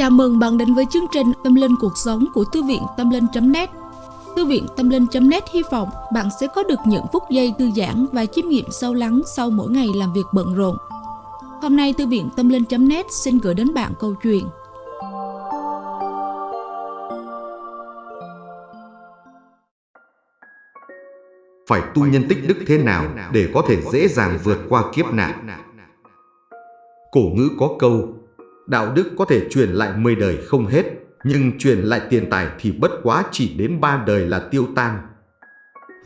Chào mừng bạn đến với chương trình Tâm Linh Cuộc Sống của Thư viện Tâm Linh.net Thư viện Tâm Linh.net hy vọng bạn sẽ có được những phút giây thư giãn và chiêm nghiệm sâu lắng sau mỗi ngày làm việc bận rộn. Hôm nay Thư viện Tâm Linh.net xin gửi đến bạn câu chuyện Phải tu nhân tích đức thế nào để có thể dễ dàng vượt qua kiếp nạn? Cổ ngữ có câu Đạo đức có thể truyền lại 10 đời không hết, nhưng truyền lại tiền tài thì bất quá chỉ đến ba đời là tiêu tan.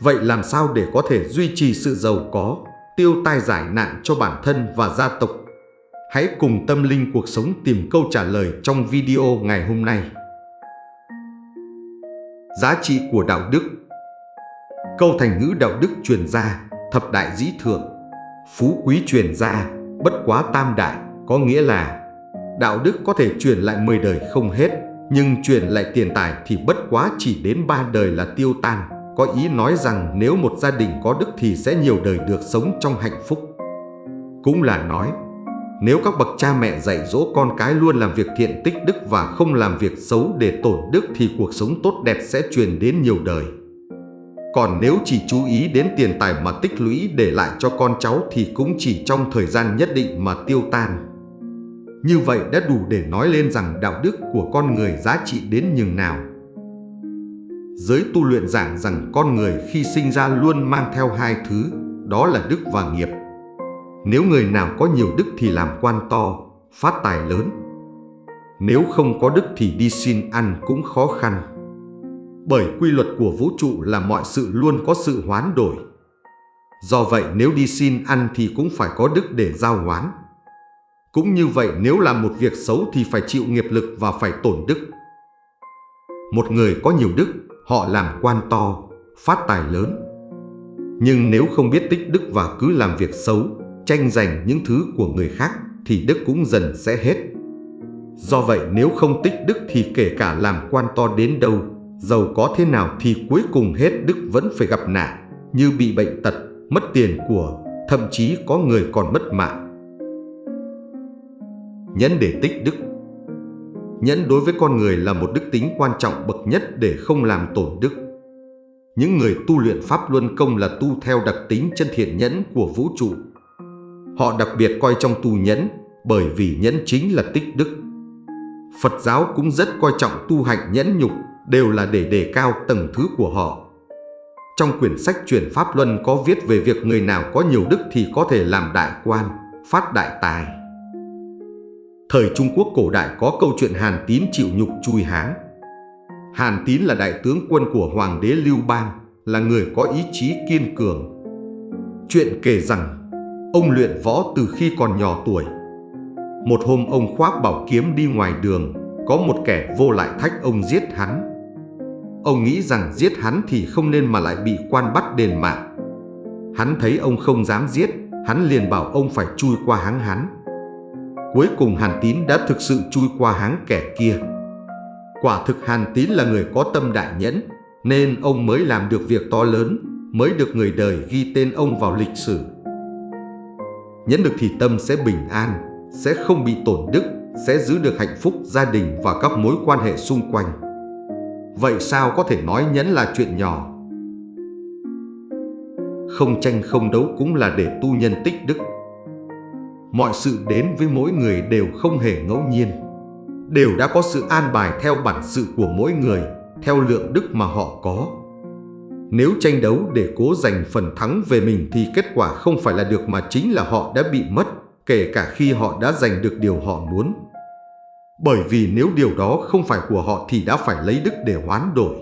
Vậy làm sao để có thể duy trì sự giàu có, tiêu tai giải nạn cho bản thân và gia tộc? Hãy cùng tâm linh cuộc sống tìm câu trả lời trong video ngày hôm nay. Giá trị của đạo đức Câu thành ngữ đạo đức truyền ra, thập đại dĩ thượng, phú quý truyền ra, bất quá tam đại, có nghĩa là Đạo đức có thể truyền lại 10 đời không hết, nhưng truyền lại tiền tài thì bất quá chỉ đến ba đời là tiêu tan. Có ý nói rằng nếu một gia đình có đức thì sẽ nhiều đời được sống trong hạnh phúc. Cũng là nói, nếu các bậc cha mẹ dạy dỗ con cái luôn làm việc thiện tích đức và không làm việc xấu để tổn đức thì cuộc sống tốt đẹp sẽ truyền đến nhiều đời. Còn nếu chỉ chú ý đến tiền tài mà tích lũy để lại cho con cháu thì cũng chỉ trong thời gian nhất định mà tiêu tan. Như vậy đã đủ để nói lên rằng đạo đức của con người giá trị đến nhường nào. Giới tu luyện giảng rằng con người khi sinh ra luôn mang theo hai thứ, đó là đức và nghiệp. Nếu người nào có nhiều đức thì làm quan to, phát tài lớn. Nếu không có đức thì đi xin ăn cũng khó khăn. Bởi quy luật của vũ trụ là mọi sự luôn có sự hoán đổi. Do vậy nếu đi xin ăn thì cũng phải có đức để giao hoán. Cũng như vậy nếu làm một việc xấu thì phải chịu nghiệp lực và phải tổn đức. Một người có nhiều đức, họ làm quan to, phát tài lớn. Nhưng nếu không biết tích đức và cứ làm việc xấu, tranh giành những thứ của người khác thì đức cũng dần sẽ hết. Do vậy nếu không tích đức thì kể cả làm quan to đến đâu, giàu có thế nào thì cuối cùng hết đức vẫn phải gặp nạn, như bị bệnh tật, mất tiền của, thậm chí có người còn mất mạng nhẫn để tích đức. Nhẫn đối với con người là một đức tính quan trọng bậc nhất để không làm tổn đức. Những người tu luyện Pháp Luân Công là tu theo đặc tính chân thiện nhẫn của vũ trụ. Họ đặc biệt coi trong tu nhẫn bởi vì nhẫn chính là tích đức. Phật giáo cũng rất coi trọng tu hạnh nhẫn nhục đều là để đề cao tầng thứ của họ. Trong quyển sách truyền Pháp Luân có viết về việc người nào có nhiều đức thì có thể làm đại quan, phát đại tài. Thời Trung Quốc cổ đại có câu chuyện Hàn Tín chịu nhục chui háng. Hàn Tín là đại tướng quân của Hoàng đế Lưu Bang, là người có ý chí kiên cường. Chuyện kể rằng, ông luyện võ từ khi còn nhỏ tuổi. Một hôm ông khoác bảo kiếm đi ngoài đường, có một kẻ vô lại thách ông giết hắn. Ông nghĩ rằng giết hắn thì không nên mà lại bị quan bắt đền mạng. Hắn thấy ông không dám giết, hắn liền bảo ông phải chui qua háng hắn. Cuối cùng Hàn Tín đã thực sự chui qua háng kẻ kia. Quả thực Hàn Tín là người có tâm đại nhẫn, nên ông mới làm được việc to lớn, mới được người đời ghi tên ông vào lịch sử. Nhẫn được thì tâm sẽ bình an, sẽ không bị tổn đức, sẽ giữ được hạnh phúc gia đình và các mối quan hệ xung quanh. Vậy sao có thể nói nhẫn là chuyện nhỏ? Không tranh không đấu cũng là để tu nhân tích đức mọi sự đến với mỗi người đều không hề ngẫu nhiên. Đều đã có sự an bài theo bản sự của mỗi người, theo lượng đức mà họ có. Nếu tranh đấu để cố giành phần thắng về mình thì kết quả không phải là được mà chính là họ đã bị mất, kể cả khi họ đã giành được điều họ muốn. Bởi vì nếu điều đó không phải của họ thì đã phải lấy đức để hoán đổi.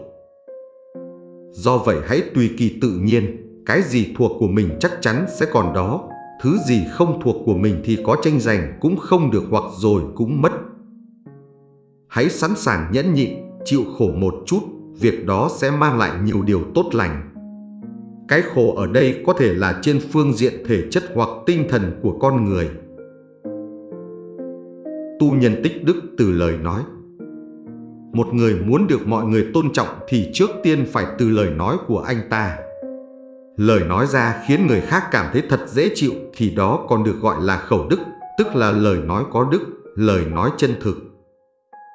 Do vậy hãy tùy kỳ tự nhiên, cái gì thuộc của mình chắc chắn sẽ còn đó, Thứ gì không thuộc của mình thì có tranh giành cũng không được hoặc rồi cũng mất. Hãy sẵn sàng nhẫn nhịn, chịu khổ một chút, việc đó sẽ mang lại nhiều điều tốt lành. Cái khổ ở đây có thể là trên phương diện thể chất hoặc tinh thần của con người. Tu nhân tích đức từ lời nói Một người muốn được mọi người tôn trọng thì trước tiên phải từ lời nói của anh ta. Lời nói ra khiến người khác cảm thấy thật dễ chịu thì đó còn được gọi là khẩu đức, tức là lời nói có đức, lời nói chân thực.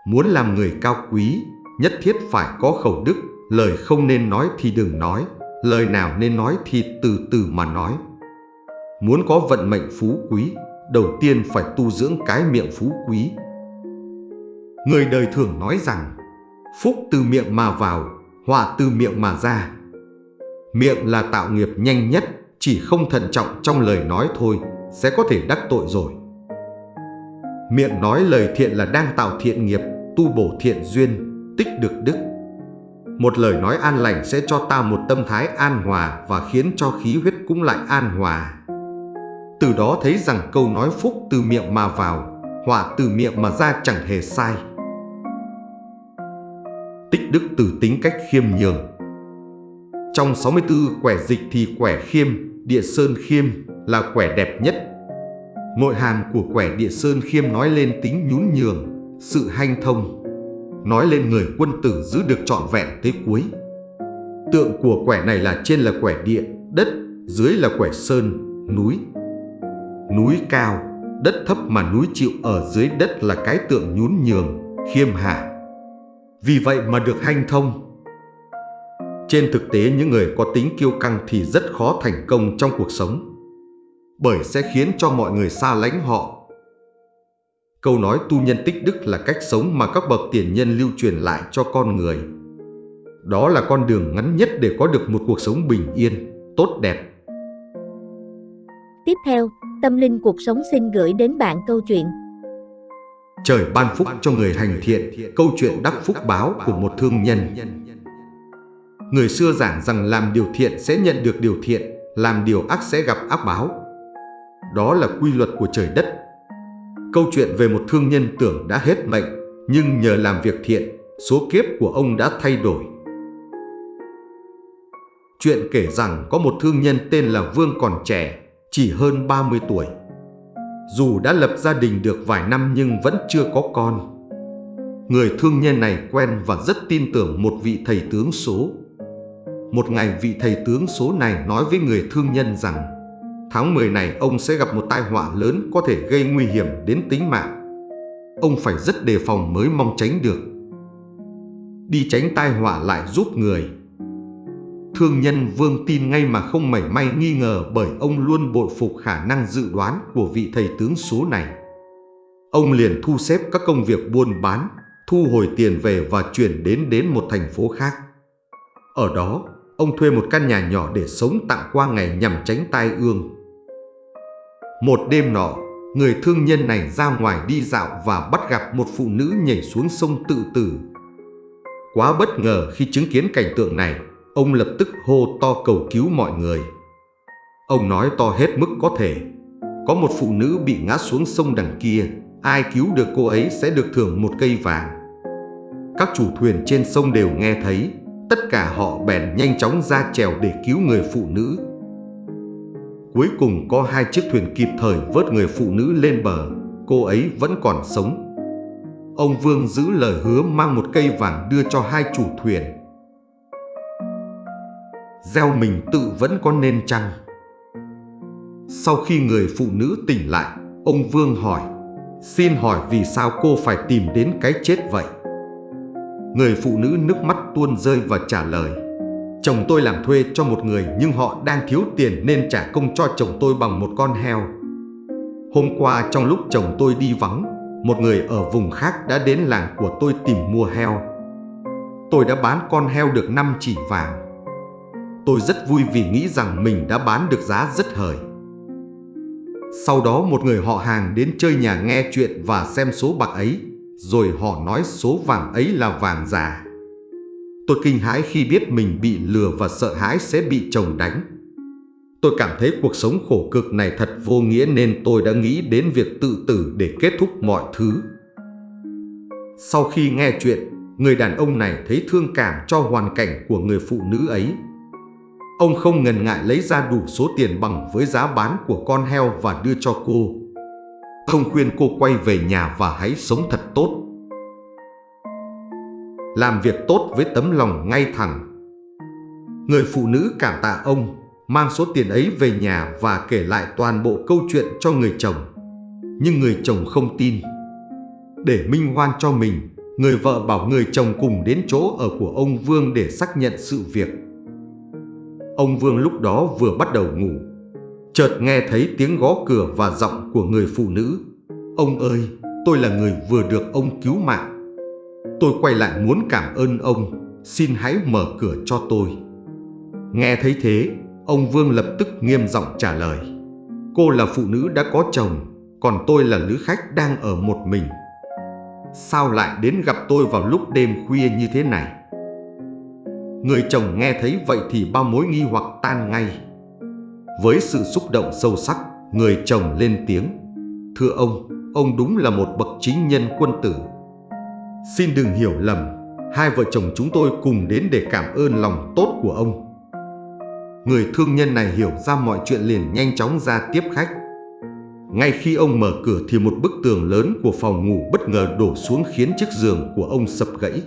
Muốn làm người cao quý, nhất thiết phải có khẩu đức, lời không nên nói thì đừng nói, lời nào nên nói thì từ từ mà nói. Muốn có vận mệnh phú quý, đầu tiên phải tu dưỡng cái miệng phú quý. Người đời thường nói rằng, phúc từ miệng mà vào, họa từ miệng mà ra. Miệng là tạo nghiệp nhanh nhất, chỉ không thận trọng trong lời nói thôi, sẽ có thể đắc tội rồi. Miệng nói lời thiện là đang tạo thiện nghiệp, tu bổ thiện duyên, tích được đức. Một lời nói an lành sẽ cho ta một tâm thái an hòa và khiến cho khí huyết cũng lại an hòa. Từ đó thấy rằng câu nói phúc từ miệng mà vào, họa từ miệng mà ra chẳng hề sai. Tích đức từ tính cách khiêm nhường trong 64 quẻ dịch thì quẻ khiêm, địa sơn khiêm là quẻ đẹp nhất. Nội hàm của quẻ địa sơn khiêm nói lên tính nhún nhường, sự hanh thông, nói lên người quân tử giữ được trọn vẹn tới cuối. Tượng của quẻ này là trên là quẻ địa, đất, dưới là quẻ sơn, núi. Núi cao, đất thấp mà núi chịu ở dưới đất là cái tượng nhún nhường, khiêm hạ. Vì vậy mà được hanh thông. Trên thực tế những người có tính kiêu căng thì rất khó thành công trong cuộc sống. Bởi sẽ khiến cho mọi người xa lánh họ Câu nói tu nhân tích đức là cách sống mà các bậc tiền nhân lưu truyền lại cho con người. Đó là con đường ngắn nhất để có được một cuộc sống bình yên, tốt đẹp. Tiếp theo, Tâm Linh Cuộc Sống xin gửi đến bạn câu chuyện Trời ban phúc cho người hành thiện, câu chuyện đắc phúc báo của một thương nhân. Người xưa giảng rằng làm điều thiện sẽ nhận được điều thiện, làm điều ác sẽ gặp ác báo. Đó là quy luật của trời đất Câu chuyện về một thương nhân tưởng đã hết mệnh, nhưng nhờ làm việc thiện, số kiếp của ông đã thay đổi. Chuyện kể rằng có một thương nhân tên là Vương còn trẻ, chỉ hơn 30 tuổi. Dù đã lập gia đình được vài năm nhưng vẫn chưa có con. Người thương nhân này quen và rất tin tưởng một vị thầy tướng số. Một ngày vị thầy tướng số này nói với người thương nhân rằng Tháng 10 này ông sẽ gặp một tai họa lớn có thể gây nguy hiểm đến tính mạng. Ông phải rất đề phòng mới mong tránh được. Đi tránh tai họa lại giúp người. Thương nhân Vương tin ngay mà không mảy may nghi ngờ bởi ông luôn bội phục khả năng dự đoán của vị thầy tướng số này. Ông liền thu xếp các công việc buôn bán, thu hồi tiền về và chuyển đến đến một thành phố khác. Ở đó, ông thuê một căn nhà nhỏ để sống tạm qua ngày nhằm tránh tai ương. Một đêm nọ, người thương nhân này ra ngoài đi dạo và bắt gặp một phụ nữ nhảy xuống sông tự tử. Quá bất ngờ khi chứng kiến cảnh tượng này, ông lập tức hô to cầu cứu mọi người. Ông nói to hết mức có thể. Có một phụ nữ bị ngã xuống sông đằng kia, ai cứu được cô ấy sẽ được thưởng một cây vàng. Các chủ thuyền trên sông đều nghe thấy, tất cả họ bèn nhanh chóng ra trèo để cứu người phụ nữ. Cuối cùng có hai chiếc thuyền kịp thời vớt người phụ nữ lên bờ, cô ấy vẫn còn sống. Ông Vương giữ lời hứa mang một cây vàng đưa cho hai chủ thuyền. Gieo mình tự vẫn có nên chăng? Sau khi người phụ nữ tỉnh lại, ông Vương hỏi, xin hỏi vì sao cô phải tìm đến cái chết vậy? Người phụ nữ nước mắt tuôn rơi và trả lời, Chồng tôi làm thuê cho một người nhưng họ đang thiếu tiền nên trả công cho chồng tôi bằng một con heo. Hôm qua trong lúc chồng tôi đi vắng, một người ở vùng khác đã đến làng của tôi tìm mua heo. Tôi đã bán con heo được 5 chỉ vàng. Tôi rất vui vì nghĩ rằng mình đã bán được giá rất hời. Sau đó một người họ hàng đến chơi nhà nghe chuyện và xem số bạc ấy, rồi họ nói số vàng ấy là vàng giả. Tôi kinh hãi khi biết mình bị lừa và sợ hãi sẽ bị chồng đánh. Tôi cảm thấy cuộc sống khổ cực này thật vô nghĩa nên tôi đã nghĩ đến việc tự tử để kết thúc mọi thứ. Sau khi nghe chuyện, người đàn ông này thấy thương cảm cho hoàn cảnh của người phụ nữ ấy. Ông không ngần ngại lấy ra đủ số tiền bằng với giá bán của con heo và đưa cho cô. Ông khuyên cô quay về nhà và hãy sống thật tốt làm việc tốt với tấm lòng ngay thẳng. Người phụ nữ cảm tạ ông, mang số tiền ấy về nhà và kể lại toàn bộ câu chuyện cho người chồng. Nhưng người chồng không tin. Để minh hoan cho mình, Người vợ bảo người chồng cùng đến chỗ ở của ông Vương để xác nhận sự việc. Ông Vương lúc đó vừa bắt đầu ngủ. Chợt nghe thấy tiếng gõ cửa và giọng của người phụ nữ. Ông ơi, tôi là người vừa được ông cứu mạng. Tôi quay lại muốn cảm ơn ông, xin hãy mở cửa cho tôi. Nghe thấy thế, ông Vương lập tức nghiêm giọng trả lời. Cô là phụ nữ đã có chồng, còn tôi là lữ khách đang ở một mình. Sao lại đến gặp tôi vào lúc đêm khuya như thế này? Người chồng nghe thấy vậy thì bao mối nghi hoặc tan ngay. Với sự xúc động sâu sắc, người chồng lên tiếng. Thưa ông, ông đúng là một bậc chính nhân quân tử. Xin đừng hiểu lầm, hai vợ chồng chúng tôi cùng đến để cảm ơn lòng tốt của ông. Người thương nhân này hiểu ra mọi chuyện liền nhanh chóng ra tiếp khách. Ngay khi ông mở cửa thì một bức tường lớn của phòng ngủ bất ngờ đổ xuống khiến chiếc giường của ông sập gãy.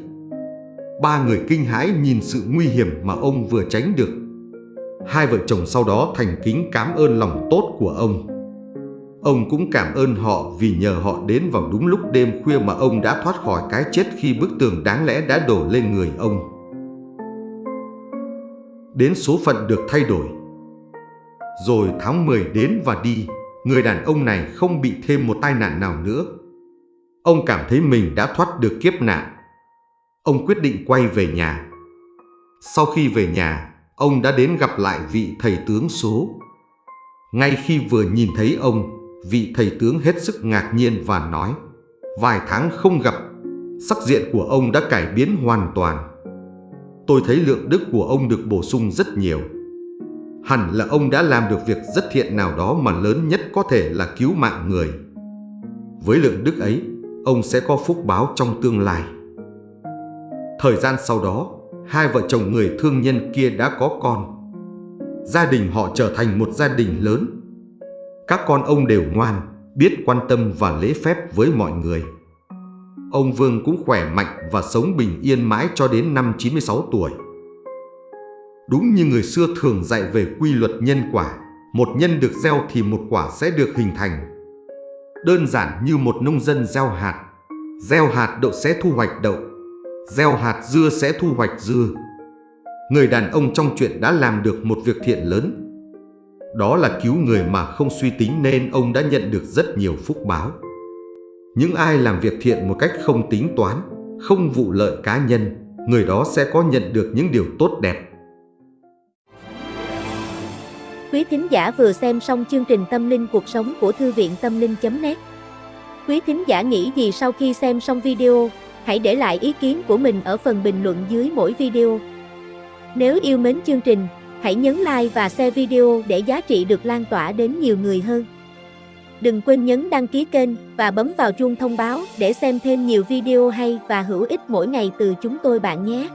Ba người kinh hãi nhìn sự nguy hiểm mà ông vừa tránh được. Hai vợ chồng sau đó thành kính cảm ơn lòng tốt của ông. Ông cũng cảm ơn họ vì nhờ họ đến vào đúng lúc đêm khuya mà ông đã thoát khỏi cái chết khi bức tường đáng lẽ đã đổ lên người ông. Đến số phận được thay đổi. Rồi tháng 10 đến và đi, người đàn ông này không bị thêm một tai nạn nào nữa. Ông cảm thấy mình đã thoát được kiếp nạn. Ông quyết định quay về nhà. Sau khi về nhà, ông đã đến gặp lại vị thầy tướng số. Ngay khi vừa nhìn thấy ông, vị thầy tướng hết sức ngạc nhiên và nói Vài tháng không gặp, sắc diện của ông đã cải biến hoàn toàn. Tôi thấy lượng đức của ông được bổ sung rất nhiều. Hẳn là ông đã làm được việc rất thiện nào đó mà lớn nhất có thể là cứu mạng người. Với lượng đức ấy, ông sẽ có phúc báo trong tương lai. Thời gian sau đó, hai vợ chồng người thương nhân kia đã có con. Gia đình họ trở thành một gia đình lớn các con ông đều ngoan, biết quan tâm và lễ phép với mọi người. Ông Vương cũng khỏe mạnh và sống bình yên mãi cho đến năm 96 tuổi. Đúng như người xưa thường dạy về quy luật nhân quả, một nhân được gieo thì một quả sẽ được hình thành. Đơn giản như một nông dân gieo hạt, gieo hạt đậu sẽ thu hoạch đậu, gieo hạt dưa sẽ thu hoạch dưa. Người đàn ông trong chuyện đã làm được một việc thiện lớn đó là cứu người mà không suy tính nên ông đã nhận được rất nhiều phúc báo. Những ai làm việc thiện một cách không tính toán, không vụ lợi cá nhân, người đó sẽ có nhận được những điều tốt đẹp. Quý thính giả vừa xem xong chương trình Tâm linh cuộc sống của Thư viện Tâm linh.net Quý thính giả nghĩ gì sau khi xem xong video, hãy để lại ý kiến của mình ở phần bình luận dưới mỗi video. Nếu yêu mến chương trình, Hãy nhấn like và share video để giá trị được lan tỏa đến nhiều người hơn. Đừng quên nhấn đăng ký kênh và bấm vào chuông thông báo để xem thêm nhiều video hay và hữu ích mỗi ngày từ chúng tôi bạn nhé.